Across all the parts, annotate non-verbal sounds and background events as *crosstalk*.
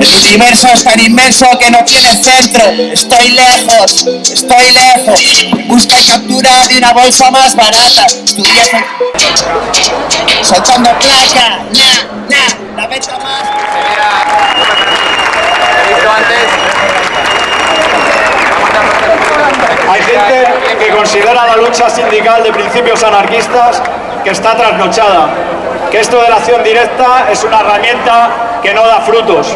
El universo es tan inmenso que no tiene centro. Estoy lejos, estoy lejos. Busca y captura de una bolsa más barata. Estudié soltando placa. Na, na, la venta más. Hay gente que considera la lucha sindical de principios anarquistas que está trasnochada, que esto de la acción directa es una herramienta que no da frutos.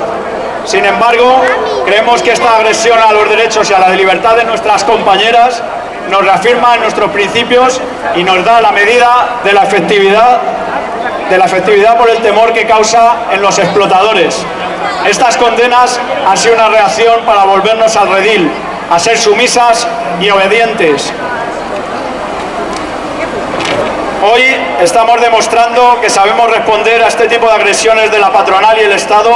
Sin embargo, creemos que esta agresión a los derechos y a la libertad de nuestras compañeras nos reafirma en nuestros principios y nos da la medida de la efectividad de la efectividad por el temor que causa en los explotadores. Estas condenas han sido una reacción para volvernos al redil, a ser sumisas y obedientes. Hoy estamos demostrando que sabemos responder a este tipo de agresiones de la patronal y el Estado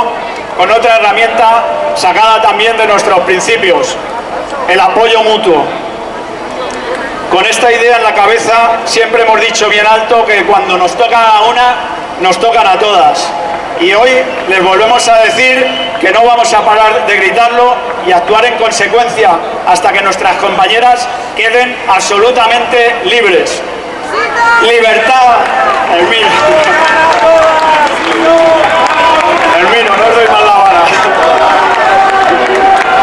con otra herramienta sacada también de nuestros principios, el apoyo mutuo. Con esta idea en la cabeza siempre hemos dicho bien alto que cuando nos tocan a una, nos tocan a todas. Y hoy les volvemos a decir que no vamos a parar de gritarlo y actuar en consecuencia hasta que nuestras compañeras queden absolutamente libres. Libertad, Hermino. Hermino, no doy mal la vara.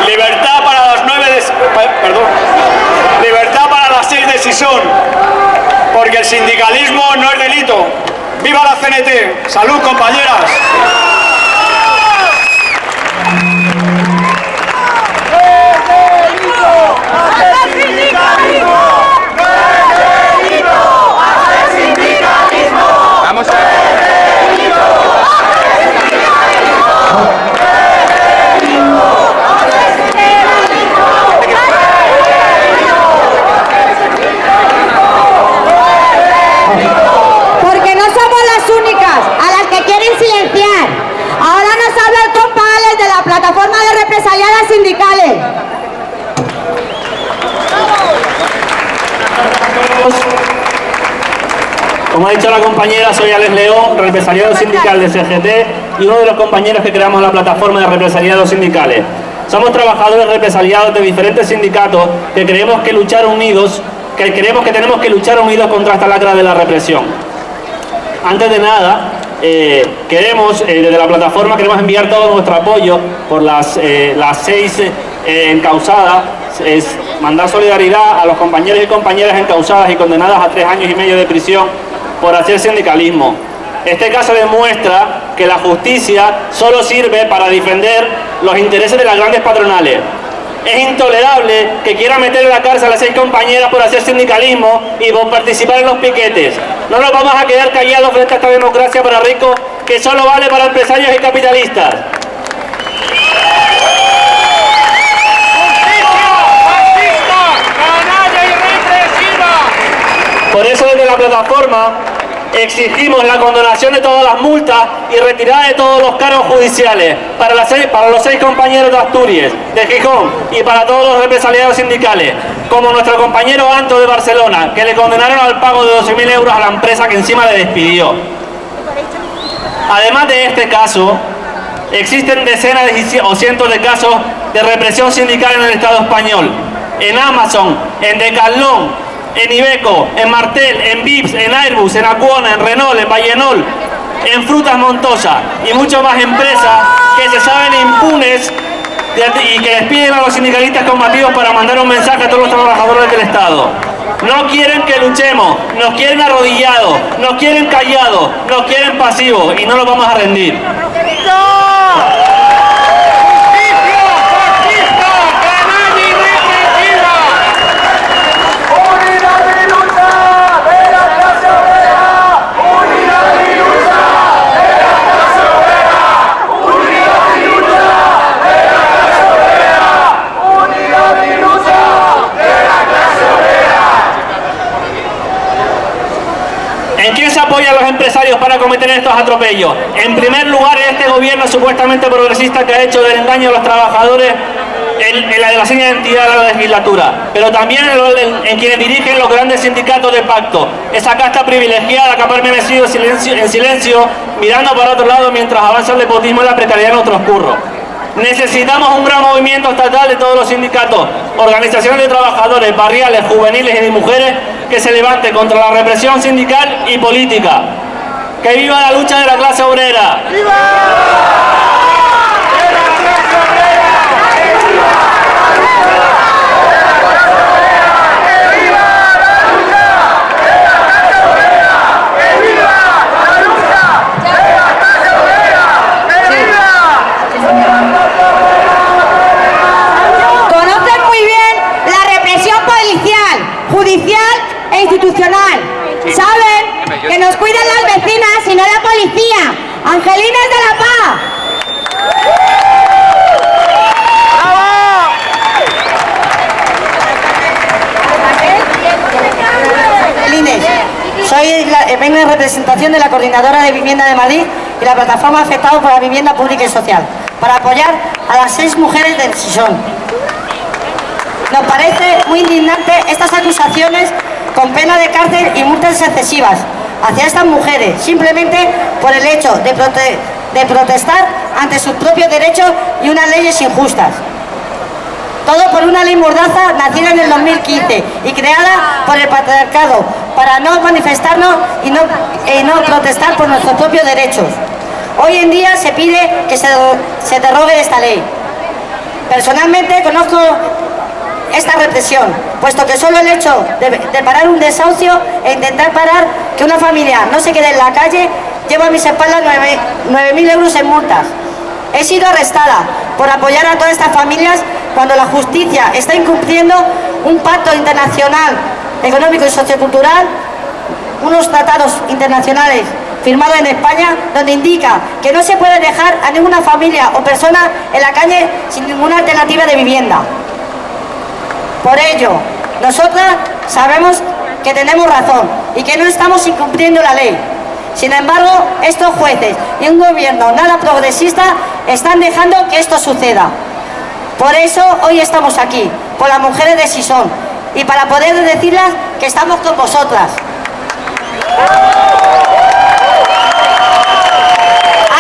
Libertad para las nueve de... Perdón. Libertad para Porque el sindicalismo no es delito. ¡Viva la CNT! ¡Salud, compañeras! Porque no somos las únicas a las que quieren silenciar. Ahora nos habla el compa Alex de la plataforma de represaliadas sindicales. Como ha dicho la compañera, soy Alex León, represaliado sindical de CGT y uno de los compañeros que creamos la plataforma de represaliados sindicales. Somos trabajadores represaliados de diferentes sindicatos que creemos que luchar unidos, que creemos que tenemos que luchar unidos contra esta lacra de la represión. Antes de nada, eh, queremos, eh, desde la plataforma, queremos enviar todo nuestro apoyo por las, eh, las seis encausadas, es mandar solidaridad a los compañeros y compañeras encausadas y condenadas a tres años y medio de prisión por hacer sindicalismo. Este caso demuestra que la justicia solo sirve para defender los intereses de las grandes patronales. Es intolerable que quiera meter en la cárcel a seis compañeras por hacer sindicalismo y por participar en los piquetes. No nos vamos a quedar callados frente a esta democracia para ricos que solo vale para empresarios y capitalistas. Por eso desde la plataforma exigimos la condonación de todas las multas y retirada de todos los cargos judiciales para, los seis compañeros de Asturias, de Gijón y para todos los represaliados sindicales, como nuestro compañero Anto de Barcelona, que le condenaron al pago de 12.000 euros a la empresa que encima le despidió. Además de este caso, existen decenas o cientos de casos de represión sindical en el Estado español. En Amazon, en Decathlon, en Ibeco, en Martel, en Vips, en Airbus, en Acuona, en Renault, en Vallenol, en Frutas Montosa y muchas más empresas que se saben impunes y que despiden a los sindicalistas combativos para mandar un mensaje a todos los trabajadores del Estado. No quieren que luchemos, nos quieren arrodillados, nos quieren callados, nos quieren pasivos y no nos vamos a rendir. ¿En para cometer estos atropellos? En primer lugar, este gobierno supuestamente progresista que ha hecho del engaño a los trabajadores en, la de la identidad de la legislatura, pero también en, quienes dirigen los grandes sindicatos de pacto. Esa casta privilegiada que ha permanecido en silencio, mirando para otro lado mientras avanza el nepotismo y la precariedad en otros curros. Necesitamos un gran movimiento estatal de todos los sindicatos, organizaciones de trabajadores, barriales, juveniles y de mujeres que se levante contra la represión sindical y política. ¡Que viva la lucha de la clase obrera! Conocen muy bien la represión policial, judicial e institucional. Saben que nos cuidan las vecinas y no la policía. Angelinas de la Paz. Lines. Soy la- eh, vengo en representación de la Coordinadora de Vivienda de Madrid y la plataforma afectados por la vivienda pública y social, para apoyar a las seis mujeres del Sison. Nos parece muy indignante estas acusaciones con pena de cárcel y multas excesivas hacia estas mujeres, simplemente por el hecho de, prote- de protestar ante sus propios derechos y unas leyes injustas. Todo por una ley mordaza nacida en el 2015 y creada por el patriarcado para no manifestarnos y no, protestar por nuestros propios derechos. Hoy en día se pide que se, se derogue esta ley. Personalmente conozco esta represión, puesto que solo el hecho de, de parar un desahucio e intentar parar que una familia no se quede en la calle lleva a mis espaldas 9.000 euros en multas. He sido arrestada por apoyar a todas estas familias cuando la justicia está incumpliendo un pacto internacional económico y sociocultural, unos tratados internacionales firmados en España donde indica que no se puede dejar a ninguna familia o persona en la calle sin ninguna alternativa de vivienda. Por ello, nosotras sabemos que tenemos razón y que no estamos incumpliendo la ley. Sin embargo, estos jueces y un gobierno nada progresista están dejando que esto suceda. Por eso hoy estamos aquí, por las mujeres de Sison, y para poder decirles que estamos con vosotras.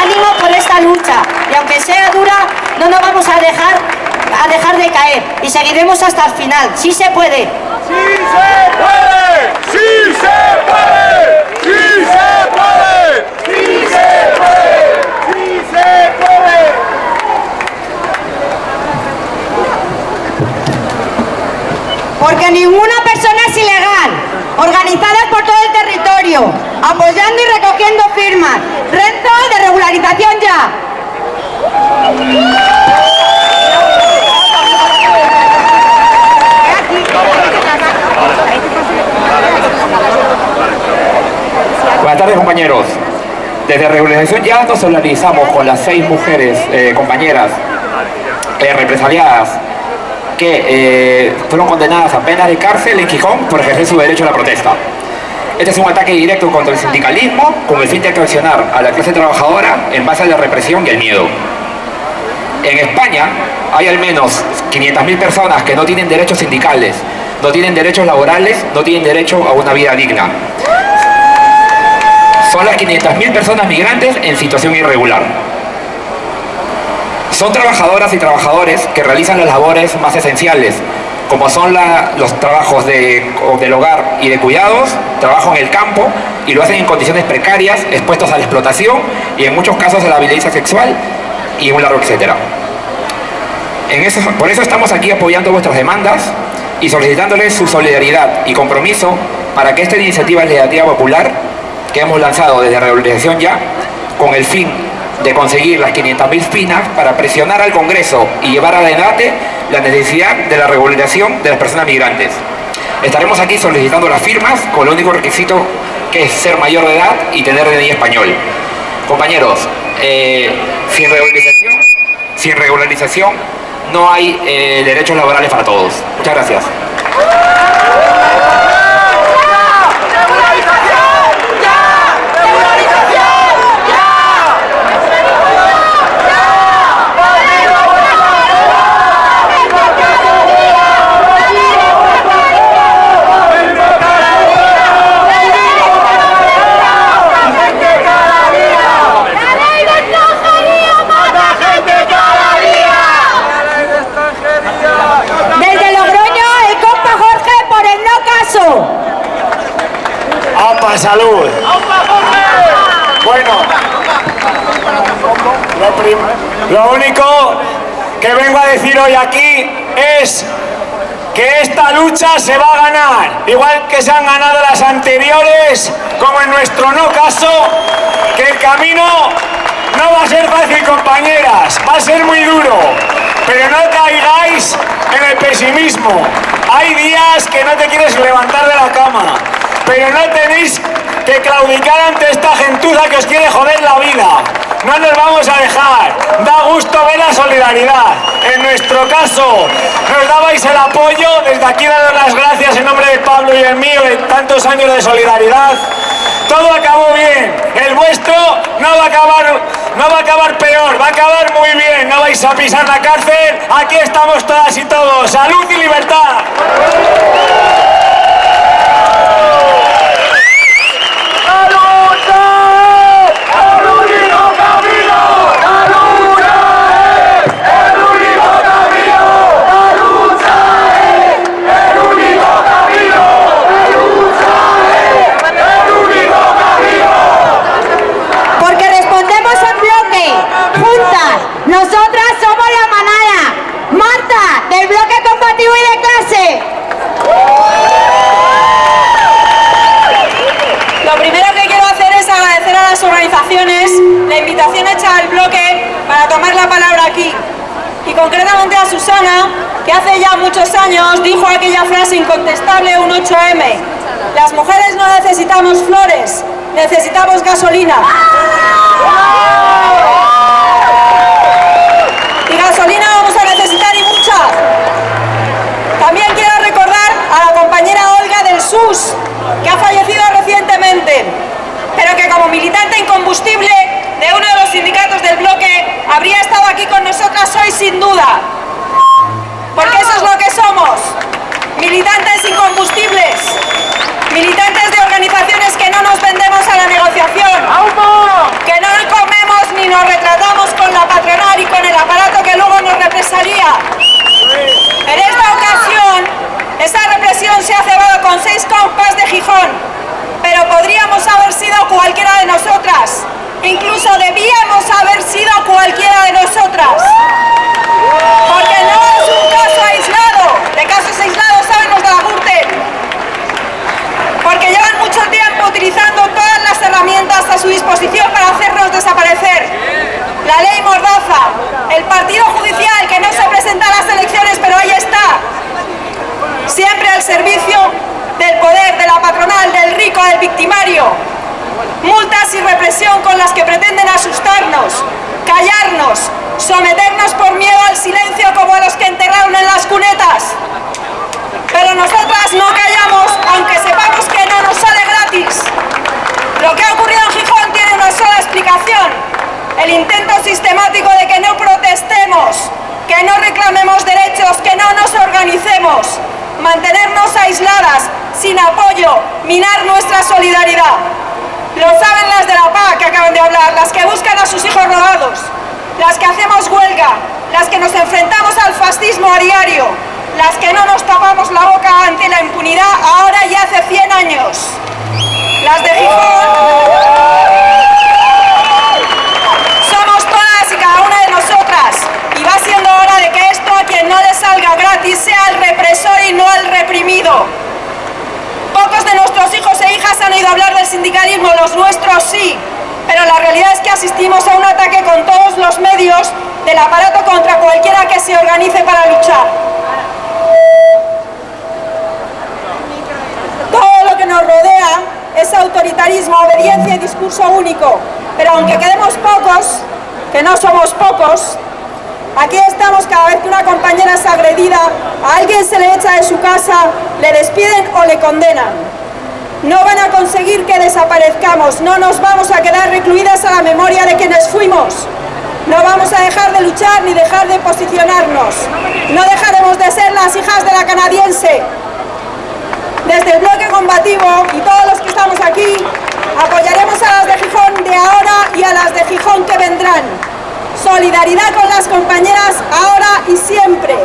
Ánimo por esta lucha, y aunque sea dura, no nos vamos a dejar, a dejar de caer, y seguiremos hasta el final. ¡Sí se puede! ¡Sí se puede! ¡Sí se puede! ¡Sí se puede! ¡Sí se puede! ¡Sí se puede! Porque ninguna persona es ilegal. Organizadas por todo el territorio, apoyando y recogiendo firmas. Reto de regularización ya. Buenas tardes compañeros. Desde Regularización ya nos solidarizamos con las seis mujeres eh, compañeras eh, represaliadas que eh, fueron condenadas a penas de cárcel en Gijón por ejercer su derecho a la protesta. Este es un ataque directo contra el sindicalismo con el fin de coaccionar a la clase trabajadora en base a la represión y el miedo. En España hay al menos 500.000 personas que no tienen derechos sindicales, no tienen derechos laborales, no tienen derecho a una vida digna. Son las 500.000 personas migrantes en situación irregular. Son trabajadoras y trabajadores que realizan las labores más esenciales, como son los trabajos de- del hogar y de cuidados, trabajo en el campo, y lo hacen en condiciones precarias, expuestos a la explotación y en muchos casos a la violencia sexual y un largo etcétera. En eso, por eso estamos aquí apoyando vuestras demandas y solicitándoles su solidaridad y compromiso para que esta iniciativa legislativa popular que hemos lanzado desde Regularización Ya, con el fin de conseguir las 500.000 finas para presionar al Congreso y llevar a debate la necesidad de la regularización de las personas migrantes. Estaremos aquí solicitando las firmas con el único requisito que es ser mayor de edad y tener DNI español. Compañeros, eh, sin regularización, sin regularización no hay eh, derechos laborales para todos. Muchas gracias. ¡La ley de extranjería mata gente cada día! Salud. Bueno, lo, prim- lo único que vengo a decir hoy aquí es que esta lucha se va a ganar, igual que se han ganado las anteriores, como en nuestro no caso, que el camino no va a ser fácil, compañeras, va a ser muy duro, pero no caigáis en el pesimismo. Hay días que no te quieres levantar de la cama, pero no tenéis que claudicar ante esta gentuza que os quiere joder la vida. No nos vamos a dejar. Da gusto ver la solidaridad. En nuestro caso, nos dabais el apoyo. Desde aquí daros las gracias en nombre de Pablo y el mío de tantos años de solidaridad. Todo acabó bien. El vuestro no va a acabar, no va a acabar peor, va a acabar muy bien. No vais a pisar la cárcel. Aquí estamos todas y todos. Salud y libertad. ¡La lucha es el único camino! ¡La lucha es el único camino! ¡La lucha es el único camino! ¡La lucha es el único camino! Porque respondemos en bloque, juntas, nosotras somos la manada. Marta, del bloque combativo y de clase. Lo primero que quiero hacer es agradecer a las organizaciones la hecha al bloque para tomar la palabra aquí. Y concretamente a Susana, que hace ya muchos años dijo aquella frase incontestable un 8M. Las mujeres no necesitamos flores, necesitamos gasolina. Y gasolina vamos a necesitar y mucha. También quiero recordar a la compañera Olga del SUS, que ha fallecido recientemente, pero que como militante incombustible de uno de los sindicatos del bloque habría estado aquí con nosotras hoy sin duda. Porque eso es lo que somos, militantes incombustibles, militantes de organizaciones que no nos vendemos a la negociación, que no comemos ni nos retratamos con la patronal y con el aparato que luego nos represaría. En esta ocasión, esa represión se ha cebado con seis compas de Gijón, pero podríamos haber sido cualquiera de nosotras. Incluso debíamos haber sido cualquiera de nosotras. Porque no es un caso aislado. De casos aislados saben los de la Gürtel. Porque llevan mucho tiempo utilizando todas las herramientas a su disposición para hacernos desaparecer. La ley Mordaza, el partido judicial que no se presenta a las elecciones pero ahí está. Siempre al servicio del poder, de la patronal, del rico, del victimario. Multas y represión con las que pretenden asustarnos, callarnos, someternos por miedo al silencio como a los que enterraron en las cunetas. Pero nosotras no callamos, aunque sepamos que no nos sale gratis. Lo que ha ocurrido en Gijón tiene una sola explicación. El intento sistemático de que no protestemos, que no reclamemos derechos, que no nos organicemos, mantenernos aisladas, sin apoyo, minar nuestra solidaridad. Lo saben las de la PA que acaban de hablar, las que buscan a sus hijos robados, las que hacemos huelga, las que nos enfrentamos al fascismo a diario, las que no nos tapamos la boca ante la impunidad ahora y hace 100 años. Las de Gijón somos todas y cada una de nosotras y va siendo hora de que esto a quien no le salga gratis sea el represor y no el reprimido. Pocos de nuestros hijos e hijas han oído hablar del sindicalismo, los nuestros sí, pero la realidad es que asistimos a un ataque con todos los medios del aparato contra cualquiera que se organice para luchar. Todo lo que nos rodea es autoritarismo, obediencia y discurso único, pero aunque quedemos pocos, que no somos pocos, Aquí estamos cada vez que una compañera es agredida, a alguien se le echa de su casa, le despiden o le condenan. No van a conseguir que desaparezcamos, no nos vamos a quedar recluidas a la memoria de quienes fuimos. No vamos a dejar de luchar ni dejar de posicionarnos. No dejaremos de ser las hijas de la canadiense. Desde el bloque combativo y todos los que estamos aquí, apoyaremos a las de Gijón de ahora y a las de Gijón que vendrán. Solidaridad con las compañeras ahora y siempre.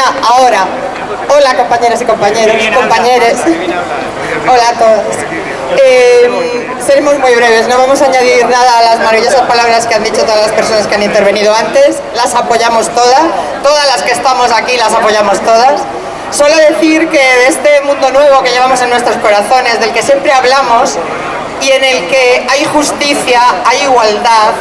Hola compañeras y compañeros, compañeros. Hola a todos. Eh, seremos muy breves, no vamos a añadir nada a las maravillosas palabras que han dicho todas las personas que han intervenido antes. Las apoyamos todas, todas las que estamos aquí las apoyamos todas. Solo decir que de este mundo nuevo que llevamos en nuestros corazones, del que siempre hablamos y en el que hay justicia, hay igualdad,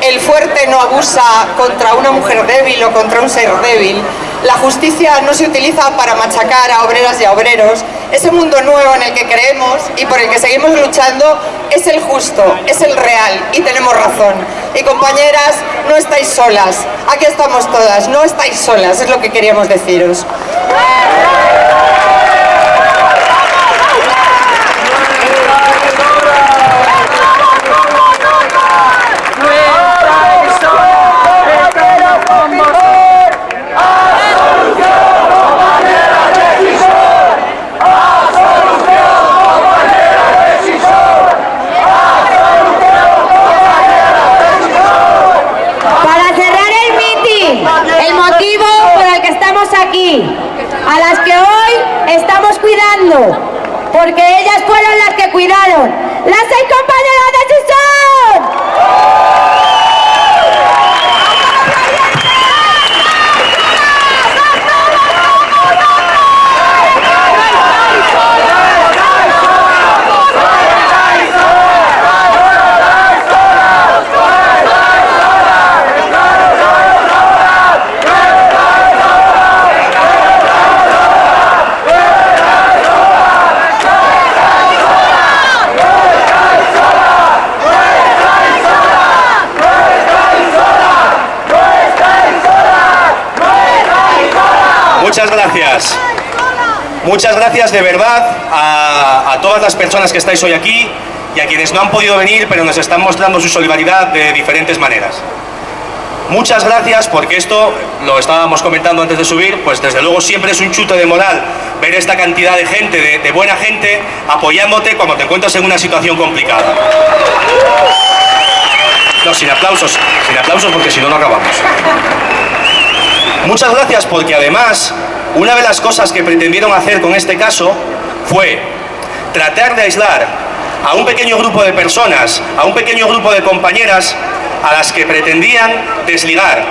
el fuerte no abusa contra una mujer débil o contra un ser débil, la justicia no se utiliza para machacar a obreras y a obreros. Ese mundo nuevo en el que creemos y por el que seguimos luchando es el justo, es el real y tenemos razón. Y compañeras, no estáis solas, aquí estamos todas, no estáis solas, es lo que queríamos deciros. Para cerrar el meeting, el motivo por el que estamos aquí, a las que hoy estamos cuidando, porque ellas fueron las que cuidaron, las seis Muchas gracias. Muchas gracias de verdad a, todas las personas que estáis hoy aquí y a quienes no han podido venir pero nos están mostrando su solidaridad de diferentes maneras. Muchas gracias porque esto, lo estábamos comentando antes de subir, pues desde luego siempre es un chute de moral ver esta cantidad de gente, de, de buena gente, apoyándote cuando te encuentras en una situación complicada. No, sin aplausos, sin aplausos porque si no, no acabamos. Muchas gracias porque además, una de las cosas que pretendieron hacer con este caso fue tratar de aislar a un pequeño grupo de personas, a un pequeño grupo de compañeras a las que pretendían desligar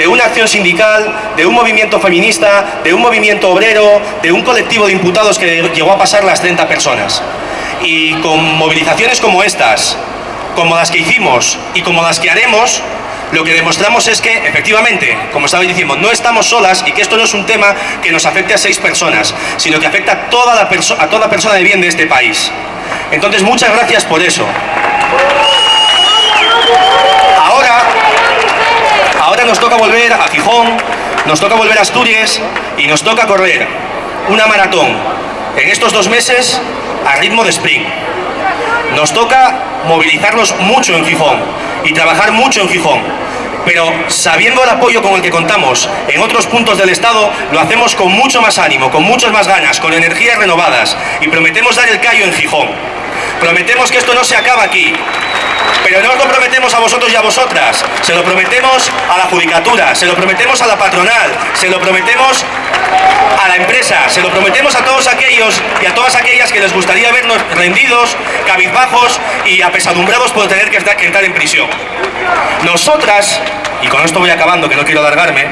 de una acción sindical, de un movimiento feminista, de un movimiento obrero, de un colectivo de imputados que llegó a pasar las 30 personas. Y con movilizaciones como estas, como las que hicimos y como las que haremos, lo que demostramos es que, efectivamente, como estaba diciendo, no estamos solas y que esto no es un tema que nos afecte a seis personas, sino que afecta a toda, la a toda persona de bien de este país. Entonces, muchas gracias por eso. Ahora, ahora nos toca volver a Gijón, nos toca volver a Asturias y nos toca correr una maratón en estos dos meses a ritmo de sprint. Nos toca movilizarnos mucho en Gijón y trabajar mucho en Gijón. Pero sabiendo el apoyo con el que contamos en otros puntos del Estado, lo hacemos con mucho más ánimo, con muchas más ganas, con energías renovadas y prometemos dar el callo en Gijón. Prometemos que esto no se acaba aquí, pero no os lo prometemos a vosotros y a vosotras, se lo prometemos a la judicatura, se lo prometemos a la patronal, se lo prometemos a la empresa, se lo prometemos a todos aquellos y a todas aquellas que les gustaría vernos rendidos, cabizbajos y apesadumbrados por tener que entrar en prisión. Nosotras, y con esto voy acabando que no quiero alargarme,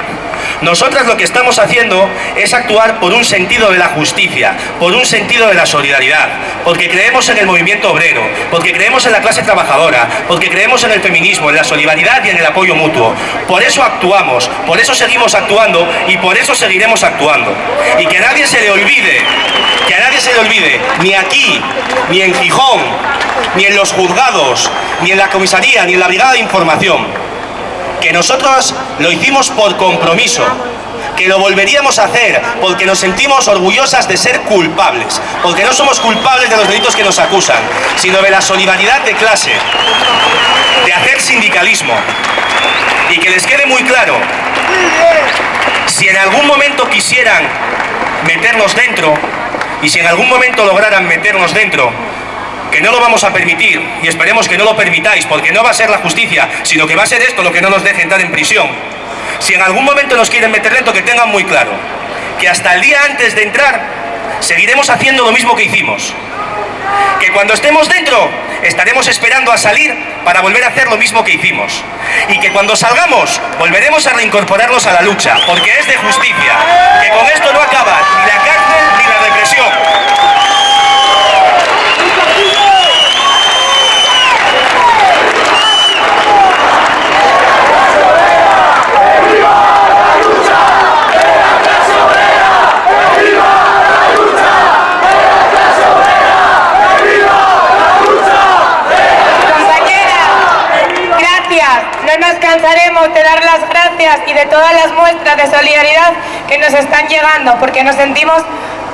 nosotras lo que estamos haciendo es actuar por un sentido de la justicia, por un sentido de la solidaridad, porque creemos en el movimiento obrero, porque creemos en la clase trabajadora, porque creemos en el feminismo, en la solidaridad y en el apoyo mutuo. Por eso actuamos, por eso seguimos actuando y por eso seguiremos actuando. Y que a nadie se le olvide, que a nadie se le olvide, ni aquí, ni en Gijón, ni en los juzgados, ni en la comisaría, ni en la brigada de información, que nosotros lo hicimos por compromiso, que lo volveríamos a hacer porque nos sentimos orgullosas de ser culpables, porque no somos culpables de los delitos que nos acusan, sino de la solidaridad de clase, de hacer sindicalismo. Y que les quede muy claro, si en algún momento quisieran meternos dentro, y si en algún momento lograran meternos dentro, que no lo vamos a permitir y esperemos que no lo permitáis porque no va a ser la justicia, sino que va a ser esto lo que no nos deje entrar en prisión. Si en algún momento nos quieren meter dentro, que tengan muy claro que hasta el día antes de entrar seguiremos haciendo lo mismo que hicimos. Que cuando estemos dentro estaremos esperando a salir para volver a hacer lo mismo que hicimos. Y que cuando salgamos volveremos a reincorporarnos a la lucha, porque es de justicia. Que con esto no acaba ni la cárcel ni la represión. Compañera, gracias. No nos cansaremos de dar y de todas las muestras de solidaridad que nos están llegando, porque nos sentimos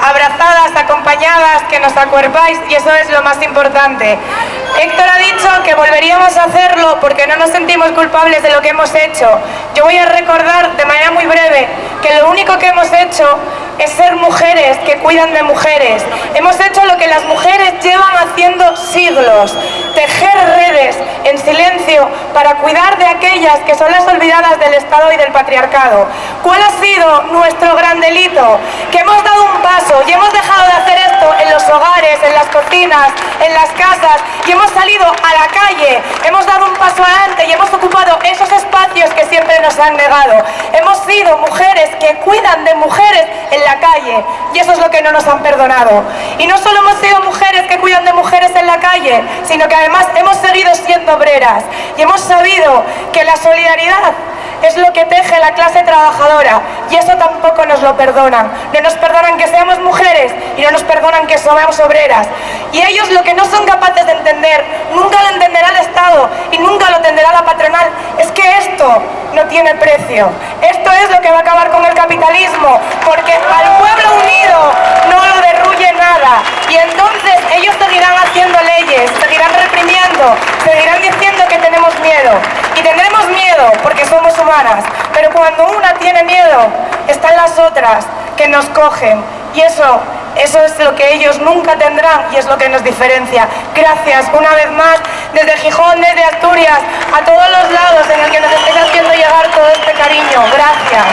abrazadas, acompañadas, que nos acuerpáis y eso es lo más importante. Héctor ha dicho que volveríamos a hacerlo porque no nos sentimos culpables de lo que hemos hecho. Yo voy a recordar de manera muy breve que lo único que hemos hecho es ser mujeres que cuidan de mujeres. Hemos hecho lo que las mujeres llevan haciendo siglos, tejer redes en silencio para cuidar de aquellas que son las olvidadas del Estado y del patriarcado. ¿Cuál ha sido nuestro gran delito? Que hemos dado un paso y hemos dejado de en las cocinas, en las casas y hemos salido a la calle, hemos dado un paso adelante y hemos ocupado esos espacios que siempre nos han negado. Hemos sido mujeres que cuidan de mujeres en la calle y eso es lo que no nos han perdonado. Y no solo hemos sido mujeres que cuidan de mujeres en la calle, sino que además hemos seguido siendo obreras y hemos sabido que la solidaridad es lo que teje la clase trabajadora y eso tampoco nos lo perdonan. No nos perdonan que seamos mujeres y no nos perdonan que somos obreras. Y ellos lo que no son capaces de entender, nunca lo entenderá el Estado y nunca lo entenderá la patronal, es que esto no tiene precio. Esto es lo que va a acabar con el capitalismo, porque al pueblo unido no lo derruye nada. Y entonces ellos seguirán haciendo leyes, seguirán reprimiendo, seguirán diciendo que tenemos miedo. Y tendremos miedo porque somos humanas, pero cuando una tiene miedo, están las otras que nos cogen. Y eso, eso es lo que ellos nunca tendrán y es lo que nos diferencia. Gracias una vez más desde Gijón, desde Asturias, a todos los lados en el que nos estéis haciendo llegar todo este cariño. Gracias.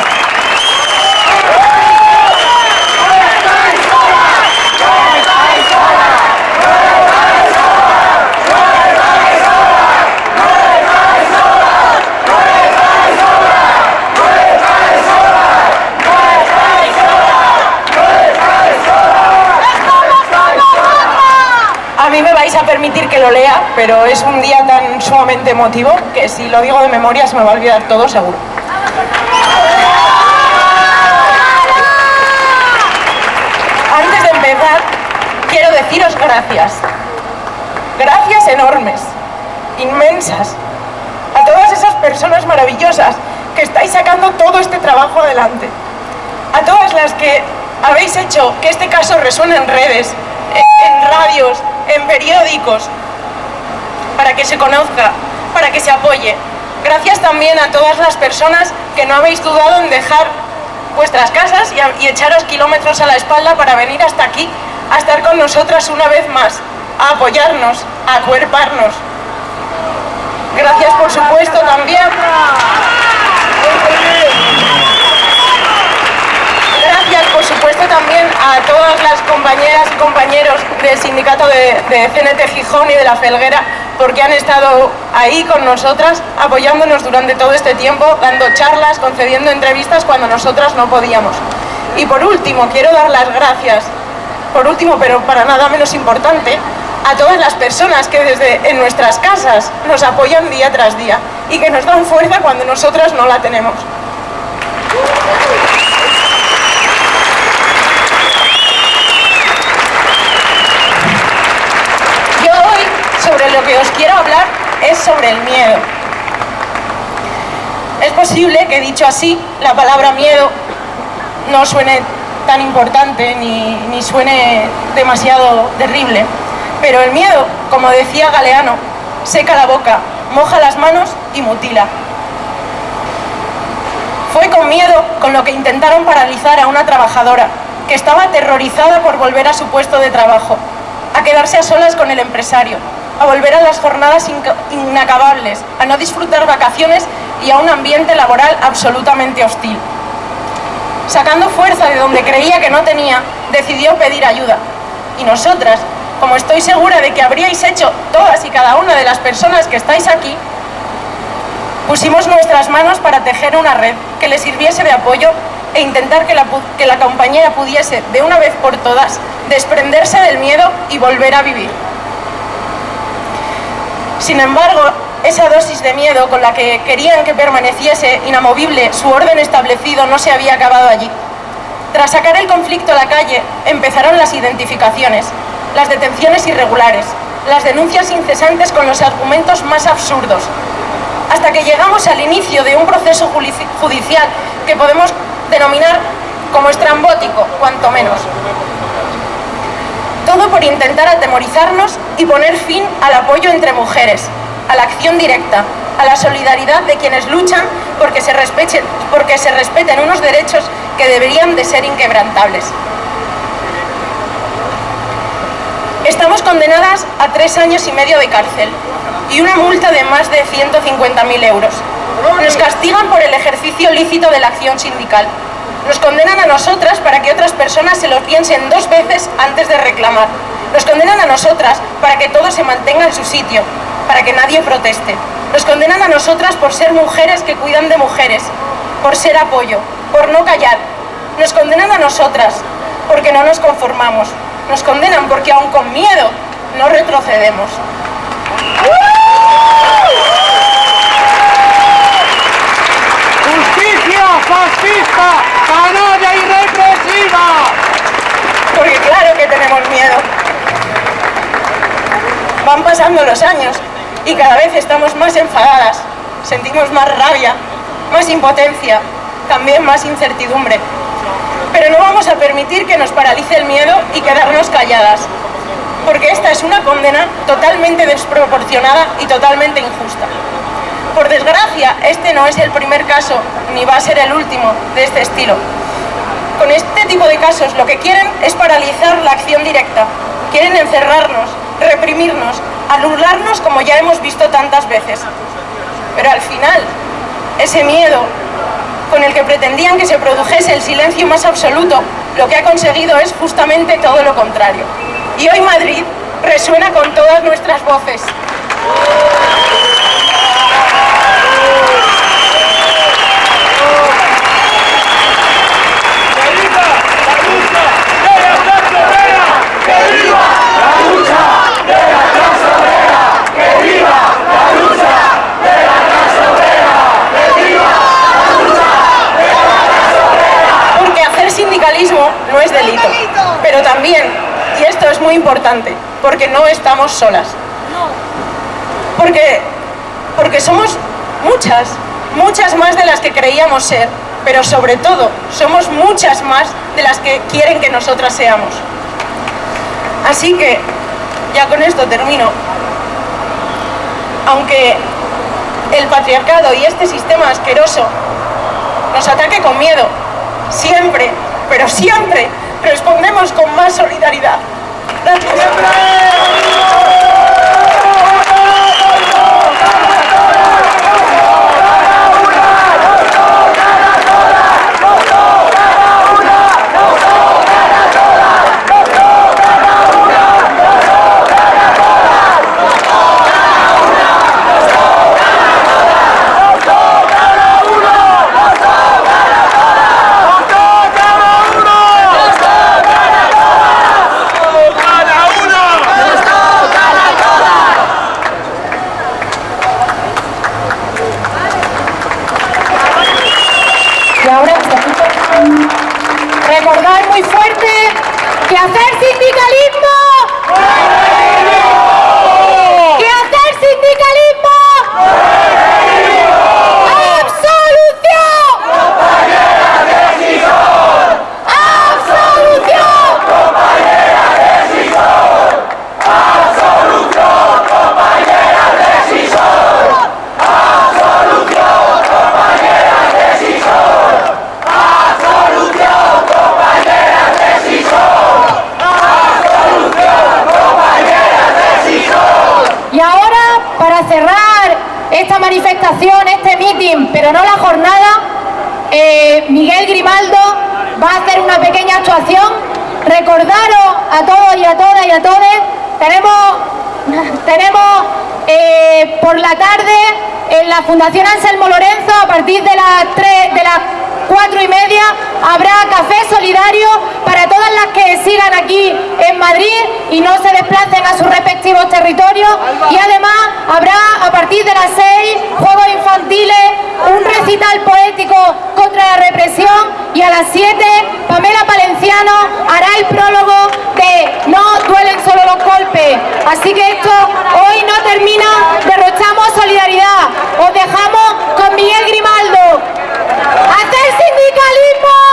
Mí me vais a permitir que lo lea, pero es un día tan sumamente emotivo que si lo digo de memoria se me va a olvidar todo seguro. Antes de empezar, quiero deciros gracias. Gracias enormes, inmensas, a todas esas personas maravillosas que estáis sacando todo este trabajo adelante. A todas las que habéis hecho que este caso resuene en redes, en- radios, en periódicos, para que se conozca, para que se apoye. Gracias también a todas las personas que no habéis dudado en dejar vuestras casas y echaros kilómetros a la espalda para venir hasta aquí, a estar con nosotras una vez más, a apoyarnos, a acuerparnos. Gracias, por supuesto, también. Gracias, por supuesto, también a todas las compañeras y compañeros del sindicato de, de CNT Gijón y de la Felguera, porque han estado ahí con nosotras, apoyándonos durante todo este tiempo, dando charlas, concediendo entrevistas cuando nosotras no podíamos. Y por último, quiero dar las gracias, por último, pero para nada menos importante, a todas las personas que desde en nuestras casas nos apoyan día tras día y que nos dan fuerza cuando nosotras no la tenemos. Yo hoy sobre lo que os quiero hablar es sobre el miedo. Es posible que dicho así, la palabra miedo no suene tan importante ni, ni suene demasiado terrible, pero el miedo, como decía Galeano, seca la boca, moja las manos y mutila. Fue con miedo con lo que intentaron paralizar a una trabajadora que estaba aterrorizada por volver a su puesto de trabajo, a quedarse a solas con el empresario, a volver a las jornadas inacabables, a no disfrutar vacaciones y a un ambiente laboral absolutamente hostil. sacando fuerza de donde creía que no tenía, decidió pedir ayuda. Y nosotras, como estoy segura de que habríais hecho todas y cada una de las personas que estáis aquí, pusimos nuestras manos para tejer una red que le sirviese de apoyo e intentar que la, que la compañera pudiese, de una vez por todas, desprenderse del miedo y volver a vivir. Sin embargo, esa dosis de miedo con la que querían que permaneciese inamovible su orden establecido no se había acabado allí. Tras sacar el conflicto a la calle, empezaron las identificaciones, las detenciones irregulares, las denuncias incesantes con los argumentos más absurdos, hasta que llegamos al inicio de un proceso judicial que podemos denominar como estrambótico, cuanto menos. Todo por intentar atemorizarnos y poner fin al apoyo entre mujeres, a la acción directa, a la solidaridad de quienes luchan porque se, respeten, porque se respeten unos derechos que deberían de ser inquebrantables. Estamos condenadas a tres años y medio de cárcel y una multa de más de 150.000 euros. Nos castigan por el ejercicio lícito de la acción sindical nos condenan a nosotras para que otras personas se lo piensen dos veces antes de reclamar. Nos condenan a nosotras para que todo se mantenga en su sitio, para que nadie proteste. Nos condenan a nosotras por ser mujeres que cuidan de mujeres, por ser apoyo, por no callar. Nos condenan a nosotras porque no nos conformamos. Nos condenan porque aun con miedo no retrocedemos. Fascista, canalla y represiva. Porque claro que tenemos miedo. Van pasando los años y cada vez estamos más enfadadas, sentimos más rabia, más impotencia, también más incertidumbre. Pero no vamos a permitir que nos paralice el miedo y quedarnos calladas, porque esta es una condena totalmente desproporcionada y totalmente injusta. Por desgracia, este no es el primer caso, ni va a ser el último de este estilo. Con este tipo de casos lo que quieren es paralizar la acción directa. Quieren encerrarnos, reprimirnos, anularnos como ya hemos visto tantas veces. Pero al final, ese miedo con el que pretendían que se produjese el silencio más absoluto, lo que ha conseguido es justamente todo lo contrario. Y hoy Madrid resuena con todas nuestras voces. No es delito, pero también, y esto es muy importante, porque no estamos solas. Porque, porque somos muchas, muchas más de las que creíamos ser, pero sobre todo somos muchas más de las que quieren que nosotras seamos. Así que, ya con esto termino, aunque el patriarcado y este sistema asqueroso nos ataque con miedo, siempre pero siempre respondemos con más solidaridad. Y ahora, recordar muy fuerte que hacer sindicalismo. ¡Que hacer sindicalismo! este meeting, pero no la jornada, eh, Miguel Grimaldo va a hacer una pequeña actuación. Recordaros a todos y a todas y a todos, tenemos, *laughs* tenemos eh, por la tarde en la Fundación Anselmo Lorenzo a partir de las 3, de las cuatro y media, habrá café solidario para todas las que sigan aquí en Madrid y no se desplacen a sus respectivos territorios. Y además habrá a partir de las 6 juegos infantiles, un recital poético contra la represión y a las 7 Pamela Palenciano hará el prólogo de No duelen solo los golpes. Así que esto hoy no termina, derrochamos solidaridad. Os dejamos con Miguel Grimal Fica limpo!